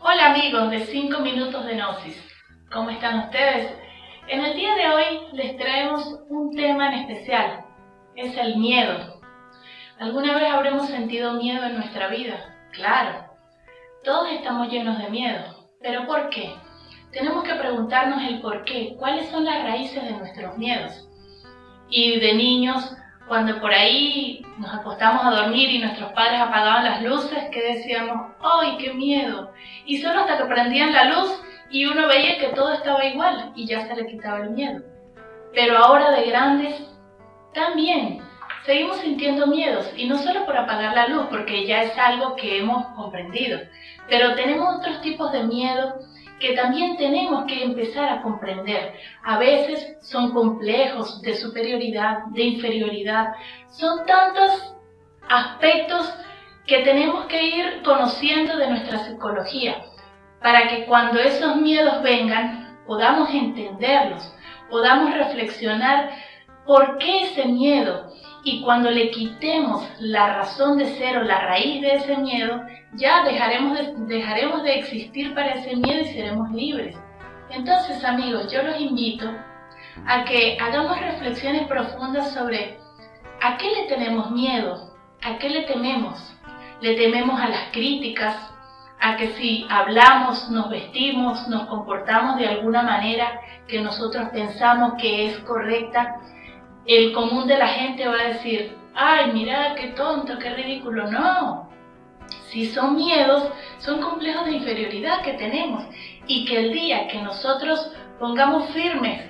Hola amigos de 5 minutos de Gnosis, ¿cómo están ustedes? En el día de hoy les traemos un tema en especial, es el miedo. ¿Alguna vez habremos sentido miedo en nuestra vida? Claro, todos estamos llenos de miedo, pero ¿por qué? Tenemos que preguntarnos el por qué, cuáles son las raíces de nuestros miedos. Y de niños cuando por ahí nos acostamos a dormir y nuestros padres apagaban las luces, que decíamos, ¡ay, qué miedo! Y solo hasta que prendían la luz y uno veía que todo estaba igual y ya se le quitaba el miedo. Pero ahora de grandes, también seguimos sintiendo miedos y no solo por apagar la luz, porque ya es algo que hemos comprendido, pero tenemos otros tipos de miedo que también tenemos que empezar a comprender. A veces son complejos de superioridad, de inferioridad, son tantos aspectos que tenemos que ir conociendo de nuestra psicología para que cuando esos miedos vengan podamos entenderlos, podamos reflexionar por qué ese miedo y cuando le quitemos la razón de ser o la raíz de ese miedo, ya dejaremos de, dejaremos de existir para ese miedo y seremos libres. Entonces amigos, yo los invito a que hagamos reflexiones profundas sobre a qué le tenemos miedo, a qué le tememos. Le tememos a las críticas, a que si hablamos, nos vestimos, nos comportamos de alguna manera que nosotros pensamos que es correcta, el común de la gente va a decir, ay, mira, qué tonto, qué ridículo. No, si son miedos, son complejos de inferioridad que tenemos y que el día que nosotros pongamos firmes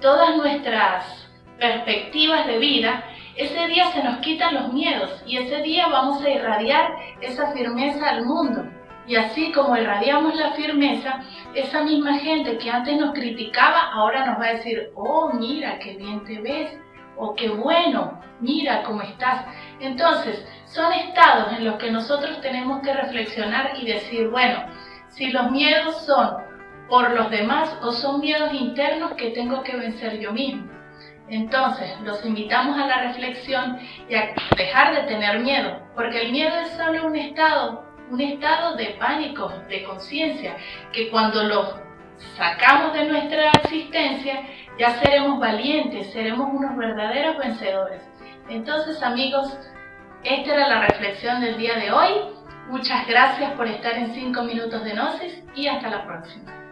todas nuestras perspectivas de vida, ese día se nos quitan los miedos y ese día vamos a irradiar esa firmeza al mundo. Y así como irradiamos la firmeza, esa misma gente que antes nos criticaba, ahora nos va a decir, oh, mira, qué bien te ves, o qué bueno, mira cómo estás. Entonces, son estados en los que nosotros tenemos que reflexionar y decir, bueno, si los miedos son por los demás o son miedos internos que tengo que vencer yo mismo. Entonces, los invitamos a la reflexión y a dejar de tener miedo, porque el miedo es solo un estado, un estado de pánico, de conciencia, que cuando lo sacamos de nuestra existencia, ya seremos valientes, seremos unos verdaderos vencedores. Entonces amigos, esta era la reflexión del día de hoy. Muchas gracias por estar en 5 minutos de Gnosis y hasta la próxima.